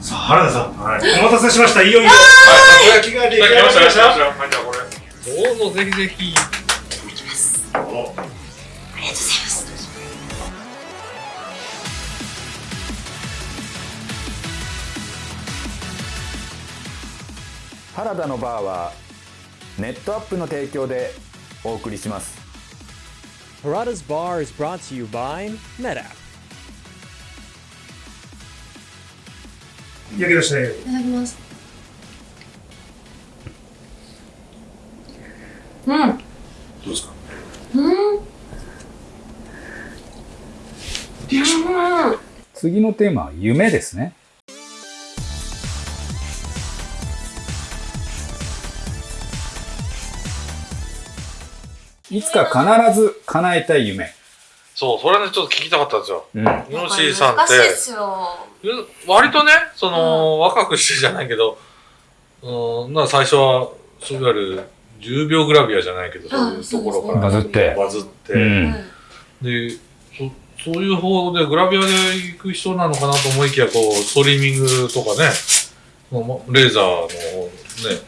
さあ、原田さん、はい、お待たせしました。いよいよ。はい焼きが出来上がりました。はい、じゃあこれ。どうぞぜひぜひ。ありがとうございます。原田のバーはネットアップの提供でお送りします Harada's Bar is brought to you by NetApp. 焼き出したよ。いただきます。うん。どうですか？うん。うん。次のテーマは夢ですねいつか必ず叶えたい夢そう、それね、ちょっと聞きたかったんですよ。うん。ヨッシーさんって。難しいですよ。割とね、その、若くしてじゃないけど、うん、な最初は、そういわゆる、10秒グラビアじゃないけど、そういうところから、バズって。バズって、うん。で、そそういう方でグラビアで行く人なのかなと思いきや、こう、ストリーミングとかね、レーザーのね、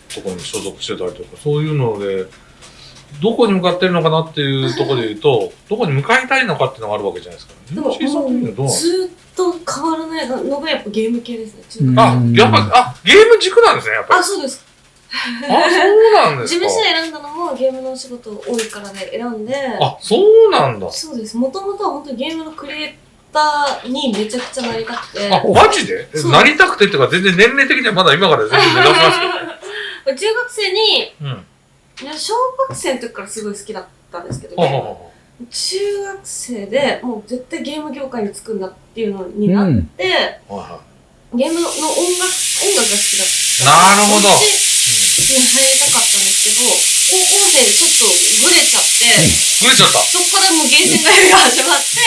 ところに所属してたりとか、そういうので、どこに向かってるのかなっていうところで言うと、どこに向かいたいのかっていうのがあるわけじゃないですか。でも、ヨッシーさんっていうのはどうなずーっと変わらないのがやっぱゲーム系ですね。あ、やっぱ、あ、ゲーム軸なんですね、やっぱり。あ、そうです。あ、そうなんですか。事務所選んだのもゲームのお仕事多いからで選んで、あ、そうなんだ。そうです。もともとは本当にゲームのクリエイターにめちゃくちゃなりたくて、あ、マジで？なりたくてっていうか、全然年齢的にはまだ今から全然目指しますけ 中学生に、ど。うん。いや小学生の時からすごい好きだったんですけど、ほうほうほ中学生でもう絶対ゲーム業界に就くんだっていうのになって、うんゲームの音楽、音楽が好きだった。なるほどに入りたかったんですけど、高校生でちょっとグレちゃって、い。ぐれちゃった。そこからもうゲーセン通いが始まって、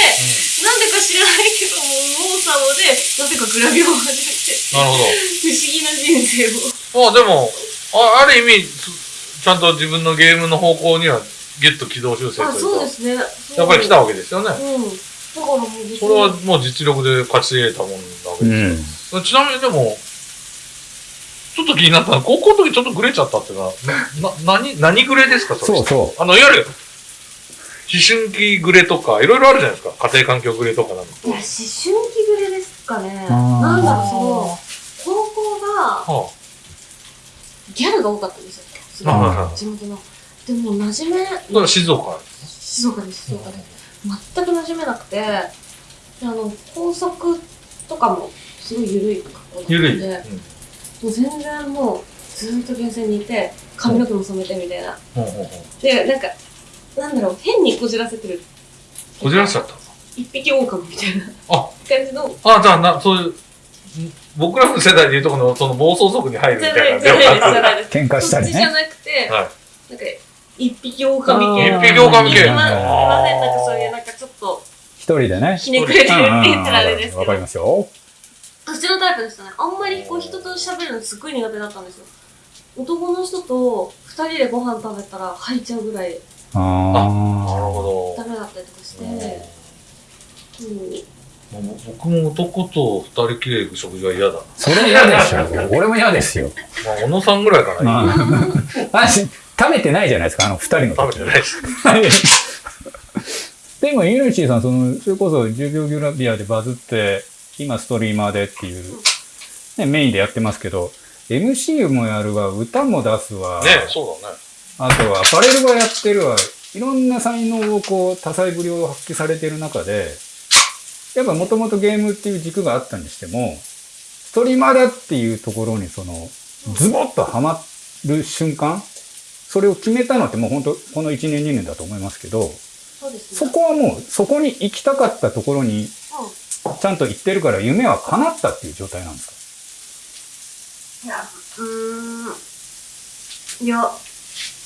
なんでか知らないけども、右往左往で、なぜかグラビアを始めて、なるほ不思議な人生ど。あ、を。でも、あある意味、すちゃんと自分のゲームの方向には、ギュッと軌道修正とあ、いうか、そうですね。やっぱり来たわけですよね。うん。だからもうそれはもう実力で勝ち得たもんなわけうですよ。んちなみにでも、ちょっと気になったのは、高校の時ちょっとグレちゃったっていうのは、な、な、何、何グレですかそれそうそうあの、いわゆる、思春期グレとか、いろいろあるじゃないですか。家庭環境グレとかなんか。いや、思春期ぐらいですかね。なんだろう、その、高校がはギャルが多かったんですよ。地元の。でも、馴染め、だから静岡。静岡です、静岡で。全く馴染めなくて、であの、校則とかも、す。ごい緩い格好だったんで。もう全然もう、ずーっと厳選にいて、髪の毛も染めてみたいな。で、なんか、なんだろう、変にこじらせてる。こじらせちゃった。一匹狼みたいなあ感じの、あ、じゃあ、な、そういう、ん僕らの世代でいうとこの、その暴走族に入るみじゃたいな。喧嘩したりそっちじゃねなくて、い。なんか、一匹狼系一匹狼系いまいません、なんかそういう、なんかちょっと、一人でねひねくれてるって言ったらあれですけどわかり、ますよそっちのタイプでしたね。あんまりこう人と喋るのすっごい苦手だったんですよ。男の人と二人でご飯食べたら吐いちゃうぐらいあなるあほダメだったりとかして、ど。うん、もう僕も男と二人きりで行く食事は嫌だ。それ嫌でしょ俺も嫌ですよまあ、小野さんぐらいかな。あし食べてないじゃないですかあの二人の時食べてないです。でも、ユルチーさん、その、それこそ10秒グラビアでバズって、今ストリーマーでっていう、ね、メインでやってますけど、MC もやるわ、歌も出すわ、ねそうだね。あとはアパレルはやってるわ、いろんな才能をこう、多彩ぶりを発揮されてる中で、やっぱもともとゲームっていう軸があったにしても、ストリーマーだっていうところにその、ズボッとハマる瞬間、それを決めたのってもう本当この1年2年だと思いますけど、そね。そこはもう、そこに行きたかったところに、ちゃんと行ってるから夢は叶ったっていう状態なんですいや、うーん。いや、か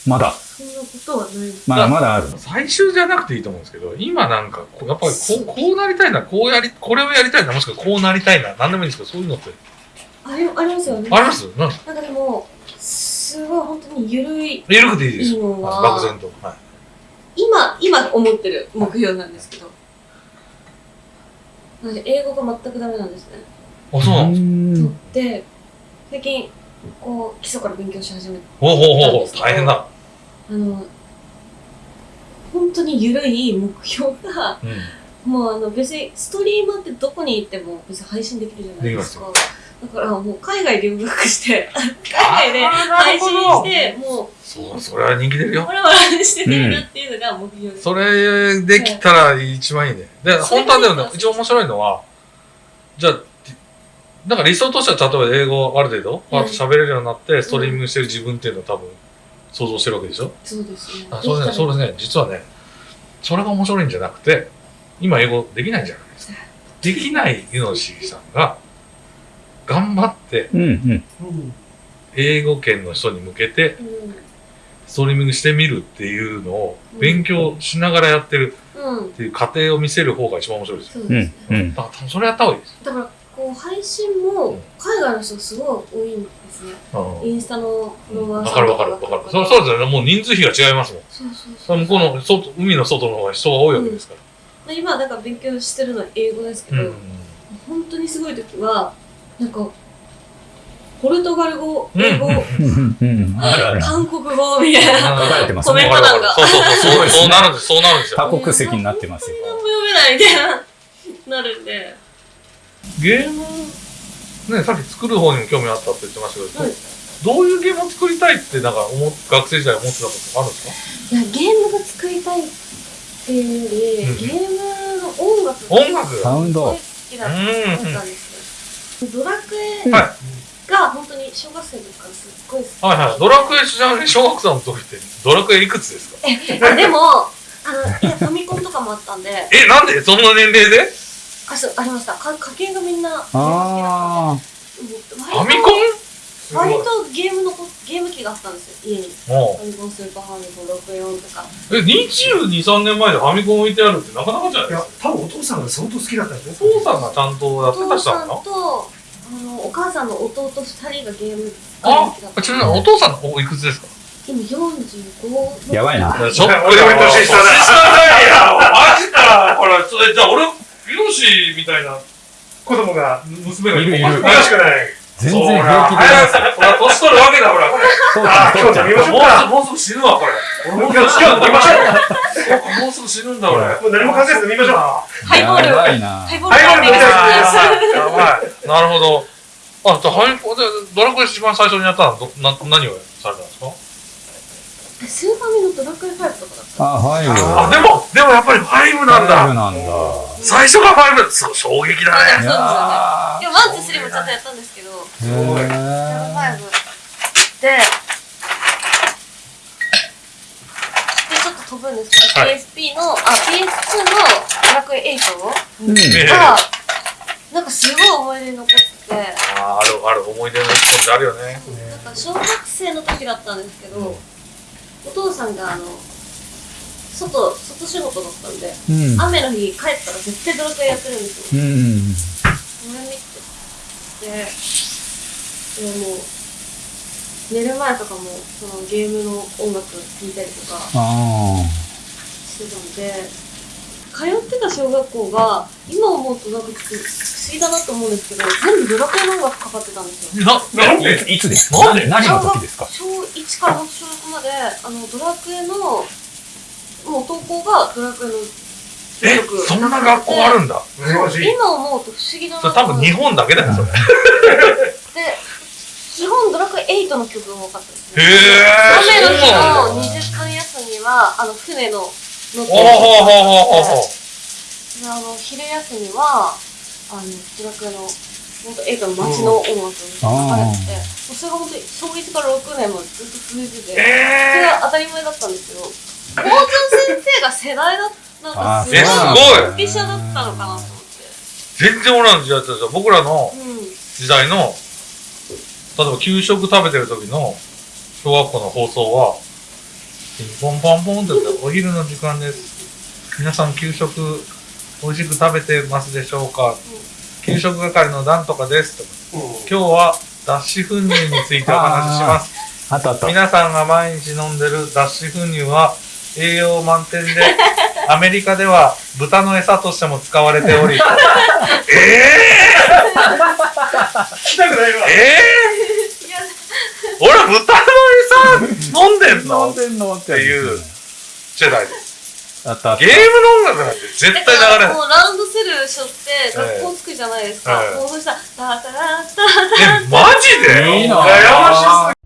まだ。そんなことはないです。まだまだある。最終じゃなくていいと思うんですけど、今なんか、こうやっぱりこう、こうなりたいな、こうやり、これをやりたいな、もしくはこうなりたいな、なんでもいいんですけど、そういうのって、ありありますよね。あります？なんで？すかなんかでも、すごい本当に緩い、緩くていいです漠然と。はい。今、今思ってる目標なんですけど。私英語が全くダメなんですね。あ、そうなんです？んで、最近、こう、基礎から勉強し始めて、ほうほうほうほう、大変だ。あの、本当に緩い目標が、うん。もうあの別にストリーマーってどこに行っても別に配信できるじゃないですか。だからもう海外留学して、海外で配信して、もう、そう、それは人気出るよ。わらわらして出るっていうのが目標です。それできたら一番いいね。で、本当はでもね、一番面白いのは、じゃあ、なんか理想としては、例えば英語ある程度、うん喋れるようになって、ストリーミングしてる自分っていうのを多分、想像してるわけでしょ？そうですね。あそれね、それね、実はね、それが面白いんじゃなくて、今英語できないじゃないですか。できないユノシーさんが、頑張ってうんうん。英語圏の人に向けてうん。ストリーミングしてみるっていうのを勉強しながらやってるうんっ。ていう過程を見せる方が一番面白いですよ。そううん。うん。だから多分それやった方がいいです。だから、こう、配信も海外の人すごい多いんですね。インスタのフォロワーさんわかるわかるわかる。そうそうですよね。もう人数比が違いますもん。そうそうそう。向こうの外、海の外の方が人が多いわけですから。まあ今、だから勉強してるのは英語ですけど、本当にすごい時は、なんか、ポルトガル語、英語。韓国語みたいな。コメンね。ト欄がそうそうそう。そうなるんです。そうなるんですよ。多国籍になってますよ。何も読めないみたいな、なるんで。ゲーム、ね、さっき作る方にも興味あったって言ってましたけど、はいどういうゲームを作りたいって、なんか思っ、学生時代思ってたことあるんですか？いや、ゲームが作りたいっていうより、うん。ゲームの音楽が音楽サウンドすごい好きだったんですよ。ドラクエはが本当に小学生の時からすっごい好き。はいはい。ドラクエちなみに小学生の時って、ドラクエいくつですか？あでも、あの、いやファミコンとかもあったんで、え、なんで？そんな年齢で？あ、そう、ありました。か家計がみんな、あファミコン？割とゲームのこ、ゲーム機があったんですよ、家に。もファミコン、スーパーファミコン、64とか。う。え、22、3年前でファミコン置いてあるってなかなかじゃないいやですか？、多分お父さんが相当好きだったんですお父さんがちゃんとやおってた父さん人な？のと、あの、お母さんの弟二人がゲームあちなみにお父さんのおいくつですか？今45。あ。やばいな。ちょっと俺より年下だ年下だよマジかほら、それじゃあ俺、ヒロシみたいな子供が娘がいるいるおかしくない。全然平気で。ほら、年取るわけだ、ほら。父ちゃあん、父ちゃん今日飲み。ましょうもうすか。ぐ、もうすぐ死ぬわ、これ。俺もうすぐ今日死ぬ飲みましょもうすぐ死ぬんだ、俺。もう何も考えず飲みましょう。ハイボール。やばいなハイ。ボールハイボール飲みたいやばい。なるほど。あ、じゃあ、ハイポで、ドラクエ一番最初にやったのは、ど、な、何をされたんですか？スーファミのドラクエ5とかだった。あ、ファイブ。あ、でも、でもやっぱりファイブなんファイブだ。なんだ。最初がファイブ。そう、衝撃だね。いやでも、 one、two、three もちゃんとやったんですけど、ーへ5ーで、で、ちょっと飛ぶんですけど、はい PSP の、あ、PS2 のドラクエ8うん。ええが、なんかすごい思い出に残ってて、あーある、ある、思い出の一本ってあるよね。なんか小学生の時だったんですけど、お父さんがあの、外、外仕事だったんで、うん。雨の日帰ったら絶対ドラクエやってるんですよ。うん。それ見て、で、でもう、寝る前とかも、そのゲームの音楽聴いたりとかあしてたんで、通ってた小学校が、今思うとなんか不思議だなと思うんですけど、全部ドラクエの音楽かかってたんですよ。な、なんあ。でいつですか？なんで？何の時ですか？小1から小6まで、あの、ドラクエの、もう投稿がドラクエのえ、そんな学校あるんだ。今思うと不思議だなそれ多分日本だけだよ、それ。へで、基本ドラクエ8の曲が多かったですね。え。雨の日の2時間休みは、あの、船の乗って。であの、昼休みは、あの、ドラクエの、本当映画の街の音楽が流れてて、もうそれが本当に小1から6年までずっと続いてて、それえが当たり前だったんですけど、校長先生が世代だった、なんかすごい、えすごいスペシャルだったのかなと思って。ー、全然俺らの時代ってさ、僕らのうん。時代の、例えば給食食べてる時の小学校の放送は、ピンポンパンポンってお昼の時間です。皆さん給食美味しく食べてますでしょうか？給食係のなんとかですとか。今日は脱脂粉乳についてお話しします。あったあった。皆さんが毎日飲んでる脱脂粉乳は栄養満点で アメリカでは豚の餌としても使われており、え 聞きたくないわー、。えいやー、俺豚の餌飲んでんの？飲んでんのっていう世代です。あったあった。ゲームの音楽なんて絶対流れない。もうラウンドセルしょって学校着くじゃないですか、ええ。もうそしたら「タタラタえ、マジでいいな羨まし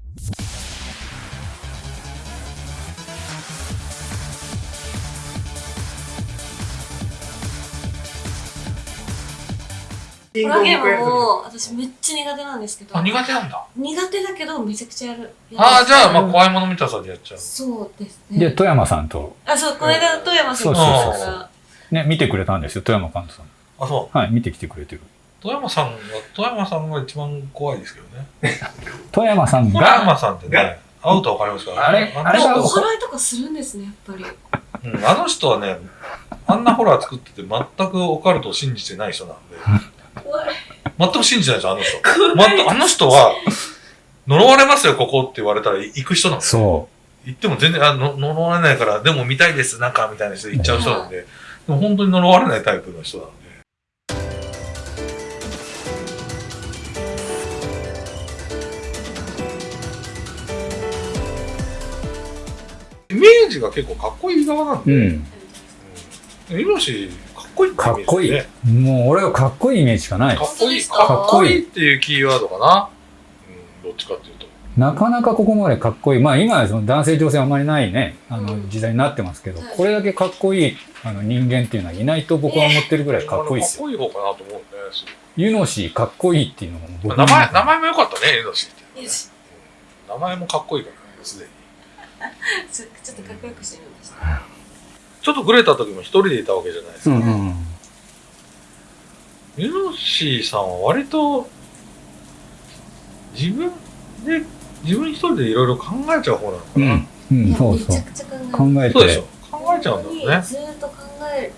ホラーゲームも私めっちゃ苦手なんですけど。あ、苦手なんだ。苦手だけどめちゃくちゃやる。やるああ、じゃあ、まあ、怖いもの見たさでやっちゃう。そうですで、ね富山さんと、あそうこの間富山さんそうそうがそうそう。ね、見てくれたんですよ、富山監督さん。あ、そう。はい、見てきてくれてる。富山さんが、富山さんが一番怖いですけどね。富山さん富山が、さんってね、会うとわかりますから、あれ？ああれ？がお祓いとかするんですねやっぱり。うんあの人はね、あんなホラー作ってて全くオカルトを信じてない人なんで、全く信じてないですよ、あの人。全くあの人は、呪われますよ、ここって言われたら行く人なんで。そ行っても全然、あの呪われないから、でも見たいです、なんか、みたいな人で行っちゃう人なんで、でも本当に呪われないタイプの人なんで。イメージが結構かっこいい側なんう。で、うん。うん。イノシこいいかっこいいね。。もう俺はかっこいいイメージしかないか。っこいい、かかっこいいっていうキーワードかな。うん、どっちかっていうと。なかなかここまでかっこいい。まあ今はその男性女性あんまりないね、あのうん時代になってますけど、はいこれだけかっこいいあの人間っていうのはいないと僕は思ってるぐらいかっこいいですよ。かっこいい方かなと思うんで、すユノシーかっこいいっていうのも僕名前、名前も良かったね、イノシって。よし名前もかっこいいからね、すでに。ち ょちょっとかっこよくしてみましたちょっとグレた時も一人でいたわけじゃないですか。うんうん。ユノシーさんは割と、自分で、自分一人でいろいろ考えちゃう方なのかな。うん。うん、そうそうめちゃ。くちゃ考え考えそうでしょて。。考えちゃうんだろうね。ずーっと考える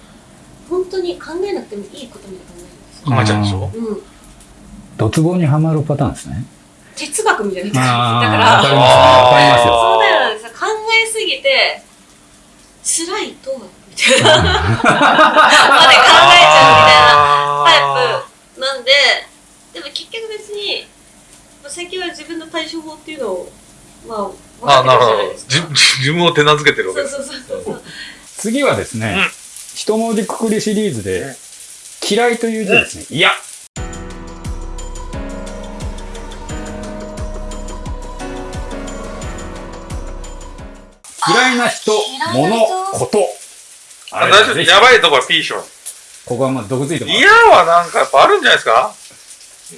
本当に考えなくてもいいことまで考えるんですよ考えちゃうんでしょうんドツボにはまるパターンですね。哲学みたいな感じだからわかりますわかりますよ。そうだよねさ考えすぎて辛いとはみたいな まで考えちゃうみたいなタイプなんででも結局別にまあ最近は自分の対処法っていうのをまあ分ああ、なるほどかってるじゃないです。か自自分を手なずけてるわけです。そうそうそうそう次はですね、うん一文字くくりシリーズで、嫌いという字ですね。いや。嫌いな人、物人、こと。あ大丈夫。やばいところは P します。ここはまあ毒づいてます。嫌はなんかやっぱあるんじゃないですか？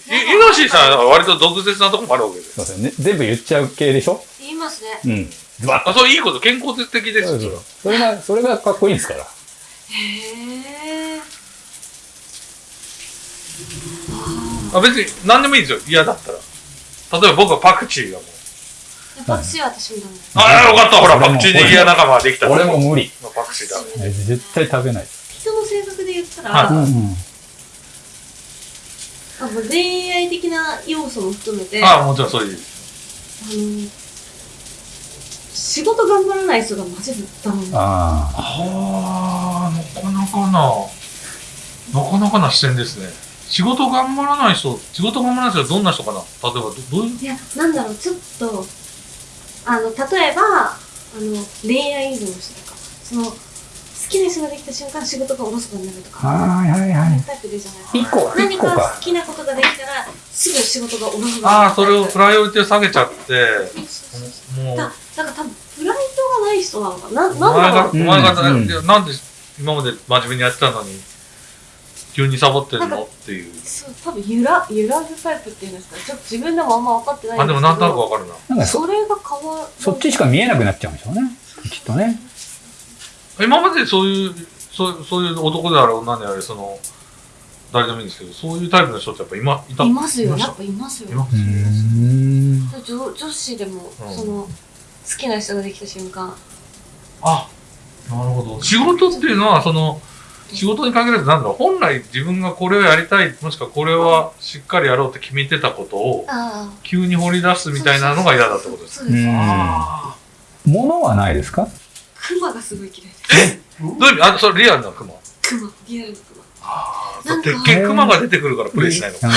イイノシーさんは割と毒舌なとこもあるわけです。そうですよね。全部言っちゃう系でしょ？言いますねうん。ズバッあ、そう、いいこと、健康的ですよ。そうそうそれが、それがかっこいいんですから。へえあ別に何でもいいですよ。嫌だったら。例えば僕はパクチーがもう。パクチーは私もダメですああ、よかった。ほら、パクチー握り屋仲間ができた。俺も無理。パクチーだ。え絶対食べない。人の性格で言ったら、はいうんうん。あの恋愛的な要素も含めてああ、もちろんそういう。あの仕事頑張らない人がマジでダメなああ。ああ、なかなかな、なかなかな視点ですね。仕事頑張らない人、仕事頑張らない人はどんな人かな？例えばど、どういう？いやなんだろうちょっとあの例えばあの恋愛依存の人とか。その好きな人ができた瞬間仕事がおろそかになるとか。はいはいはい。タイプでじゃない。ですか一個、何か。好。きなことができたらすぐ仕事がおろそかになる。ああ、それをプライオリティを下げちゃって、もう、だだから多分プライドがない人なのかな。なお前が、なんだろう。お前が、うんなんで今まで真面目にやってたのに、急にサボってるの？っていう。そう多分揺ら揺らぐタイプっていうんですかちょっと自分でもあんま分かってないんあ、ですけどでもなんとなくわかるな。なんかそ、それが変わるそっちしか見えなくなっちゃうんでしょうね。きっとね。今までそういう、そうそういう男であれ女であれ、その、誰でもいいんですけど、そういうタイプの人ってやっぱ今、いた？いますよやっぱいますよいまうーん。女女子でも、うんその好きな人ができた瞬間あ、なるほど。仕事っていうのは、その、仕事に限らずなんだろう、本来自分がこれをやりたい、もしくはこれはしっかりやろうって決めてたことを、ああ。急に掘り出すみたいなのが嫌だってことです。そうですうん。あ物はないですか？クマがすごい嫌いです。どういう意味？あ、それリアルなクマクマ、リアルなクマ。あなんか鉄拳クマが出てくるからプレイしないのか。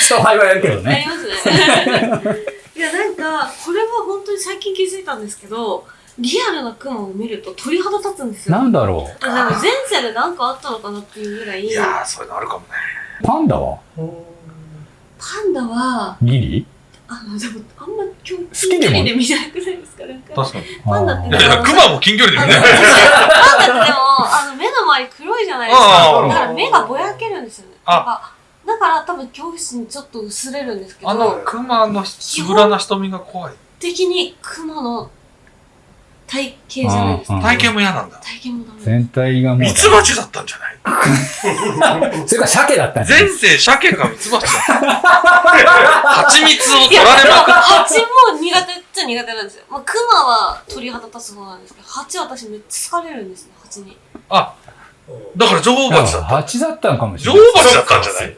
そうはやるけどありね。ますね。いや、なんか、これは本当に最近気づいたんですけど、リアルなクマを見ると鳥肌立つんですよ。なんだろあなんか前世で何かあったのかなっていうぐらい、いやー、そういうのあるかもね。う。パンダは？パンダは、ギリ？あの、でも、あんまきでも近距離で見なくないですかなんか。確かに。パンダっていやクマも近距離で見ない。パンダってでも、あの、目の周り黒いじゃないですあか。あだから目がぼやけるんですよね。あだから多分恐怖心ちょっと薄れるんですけあのど、クマのつぶらな瞳が怖い。的にクマの体型じゃないですか。うん体型も嫌なんだ。体型もダメ。全体がもう。ミツバチだったんじゃない？それから鮭だったんじゃない前世鮭かミツバチだった。蜂蜜を取られまくっ蜂も苦手っちゃ苦手なんですよ。まあ、クマは鳥肌立つ方なんですけど、蜂は私めっちゃ疲れるんですね、蜂に。あ、だから女王蜂だった。蜂だったのかもしれ女ない。王蜂だったんじゃない？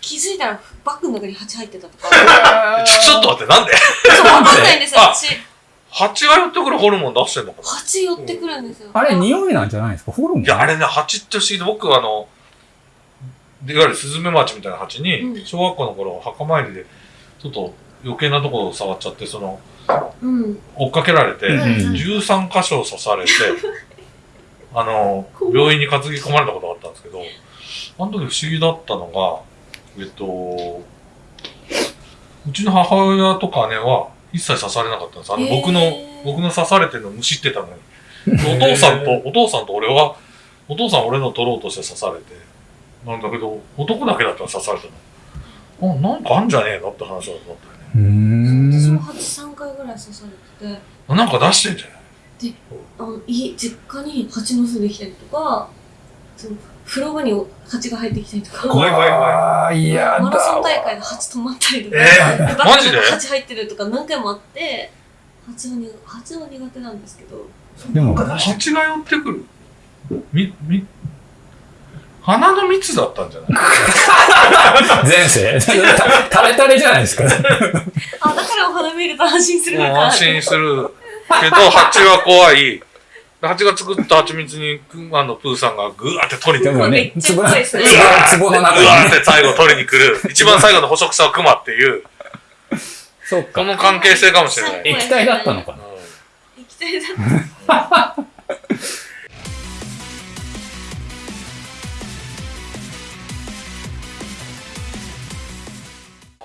気づいたらバッグの中に蜂入ってたとか。ちょちょっと待って、なんで？そう、わかんないんですよ、あ蜂。蜂が寄ってくるホルモン出してんのかな？蜂寄ってくるんですよ。あれ、匂いなんじゃないですか？ホルモン？いや、あれね、蜂って不思議で、僕はあの、いわゆるスズメバチみたいな蜂に、うん。小学校の頃、墓参りで、ちょっと余計なところを触っちゃって、その、うん。追っかけられて、うん13箇所刺されて、あの、病院に担ぎ込まれたことがあったんですけど、あの時不思議だったのが、えっと、うちの母親とか姉は一切刺されなかったんです。あの、僕の、僕の刺されてるのむしってたのに。お父さんと、お父さんと俺は、お父さんは俺の取ろうとして刺されて、なんだけど、男だけだったら刺されたの。あ、なんかあんじゃねえのって話だったんだよね。うーん。私も蜂3回ぐらい刺されてて、なんか出してんじゃない？あの家実家に蜂の巣できたりとか、その風呂場に蜂が入ってきたりとか、怖い怖い怖い。いやだマラソン大会で蜂止まったりとか、えバッグマジで？に蜂入ってるとか何回もあって、蜂は苦蜂は苦手なんですけど、でも、蜂が寄ってくるみ、み、花の蜜だったんじゃない前世タレタレじゃないですか。あ、だからお花見ると安心するのか。安心するけど、蜂は怖い。蜂が作った蜂蜜に、クマのプーさんがぐわーって取りに来る。ね、めっちゃ壺怖いですね壺の中ぐわーっ。て最後取りに来る。一番最後の捕食者はクマっていう、そうか。この関係性かもしれない。液体だったのかな？液体だった。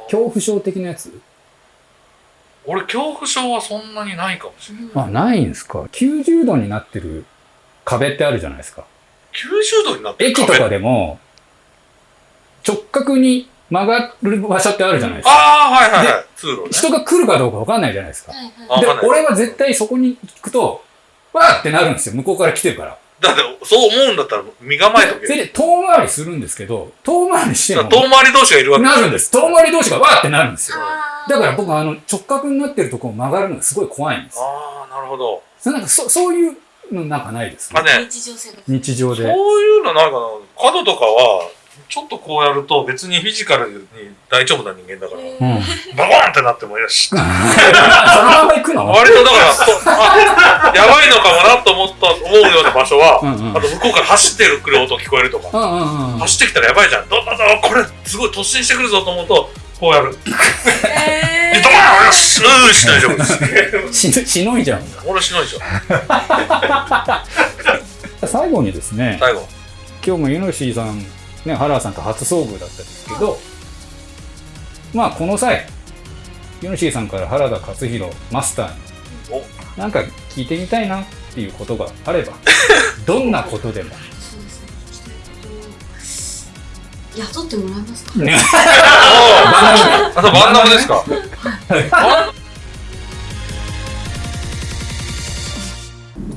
恐怖症的なやつ？俺、恐怖症はそんなにないかもしれない。あ、ないんですか？90度になってる壁ってあるじゃないですか。90度になってる？駅とかでも、直角に曲がる場所ってあるじゃないですか。ああ、はいはいはい。通路ね。人が来るかどうかわかんないじゃないですか。はいあはい。でわかんない、俺は絶対そこに行くと、わーってなるんですよ。向こうから来てるから。だって、そう思うんだったら身構えとけ遠回りするんですけど、遠回りしても、遠回り同士がいるわけなるんです。遠回り同士がわーってなるんですよ。だから僕あの直角になってるところを曲がるのがすごい怖いんです。ああ、なるほど。そなんかそそういうのなんかないですね。あね、日常生活。そう日常で。いうのないかな。角とかは、ちょっとこうやると別にフィジカルに大丈夫な人間だから、えうん。バコーンってなってもよし。そのまま行くの？割とだから、やばいのかもなと思った、思うような場所は、うんうんあと向こうから走ってくる音聞こえるとか、うんうんうん。走ってきたらやばいじゃん。どんどんどんこれすごい突進してくるぞと思うと、こうやる。えで、ドーンよしうーし大丈夫です。ししのいじゃん。俺しないでしょ。最後にですね、最後。今日もユノシーさん、ね、原田さんと初遭遇だったんですけど、まあこの際、ユノシーさんから原田勝弘マスターに、なんか聞いてみたいなっていうことがあれば、どんなことでも。そうですね。聞きたいこと雇ってもらえますか？あとバンダムですか？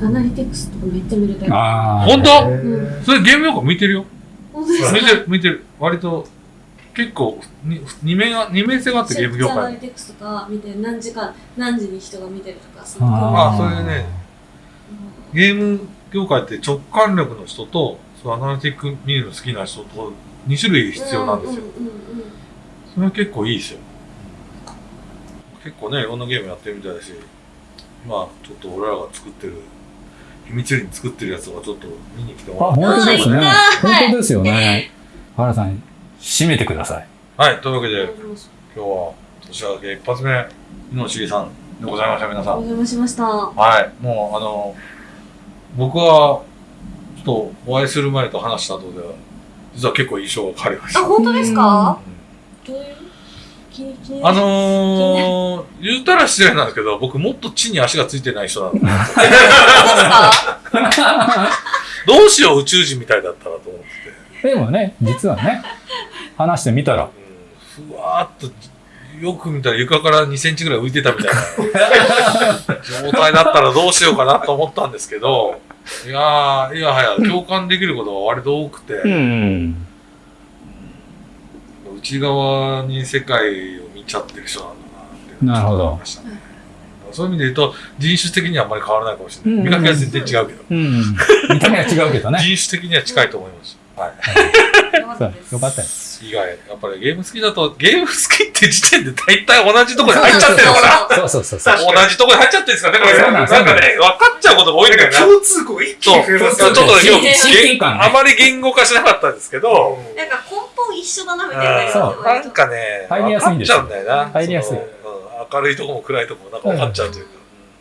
アナリティクスとかめっちゃ見れたり。あ本当？うん。それゲーム用語向いてるよ。向いてる、向いてる。割と、結構、に二面が、二面性があってゲーム業界。ティクスとか見て何時間、何時に人が見てるとか、そああ、それでね、ゲーム業界って直感力の人と、そうアナリティック見るの好きな人と、2種類必要なんですよ。うんうんうんうんそれは結構いいですよ。結構ね、いろんなゲームやってるみたいだし、まあ、ちょっと俺らが作ってる秘密裏に作ってるやつがちょっと見に来てあ、もらって。本当ですねあ。本当ですよね。原さん、締めてください。はい、というわけで、今日は年明け一発目、井野しりさんでございました、皆さん。お邪魔しました。はい、もうあの、僕は、ちょっとお会いする前と話した後では、実は結構印象が変わりましあ、た。本当ですか？どういう？あのー、言うたら失礼なんですけど、僕もっと地に足がついてない人なの。どうしよう宇宙人みたいだったらと思ってて。でもね、実はね、話してみたら、うんふわーっと、よく見たら床から2センチぐらい浮いてたみたいな状態だったらどうしようかなと思ったんですけど、いやー、いやはや共感できることが割と多くて、うん。内側に世界を見ちゃってる人なんだなってなるほど思いましたねそういう意味で言うと、人種的にはあんまり変わらないかもしれない。うん見かけは全然違うけど、うん。見た目は違うけどね。人種的には近いと思います。はい。よかったです。以外、やっぱりゲーム好きだと、ゲーム好きって時点で大体同じとこに入っちゃってるのかなそうそうそうそう。同じとこに入っちゃってるんですかね、これ。そうなんんそうなんね、分かっちゃうことが多いんだよな。共通項一気そう、に増えますちょっとね、よね。今日、あまり言語化しなかったんですけど、なんか根本一緒だなみたいな。そうなんかね、入りやすいんですよ分かっちゃうんだよな。入りやすい明るいとこも暗いとこもなんか分かっちゃうというか。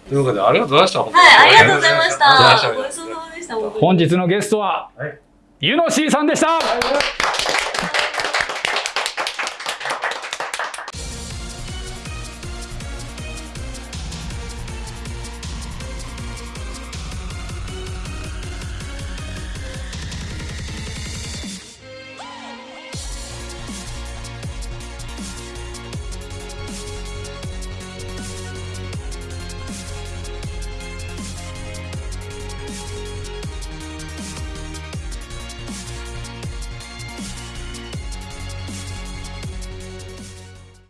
というわけで、ありがとうございました、はい、ありがとうございました。ごちそうさまでした。本日のゲストは、はいゆのしーさんでした。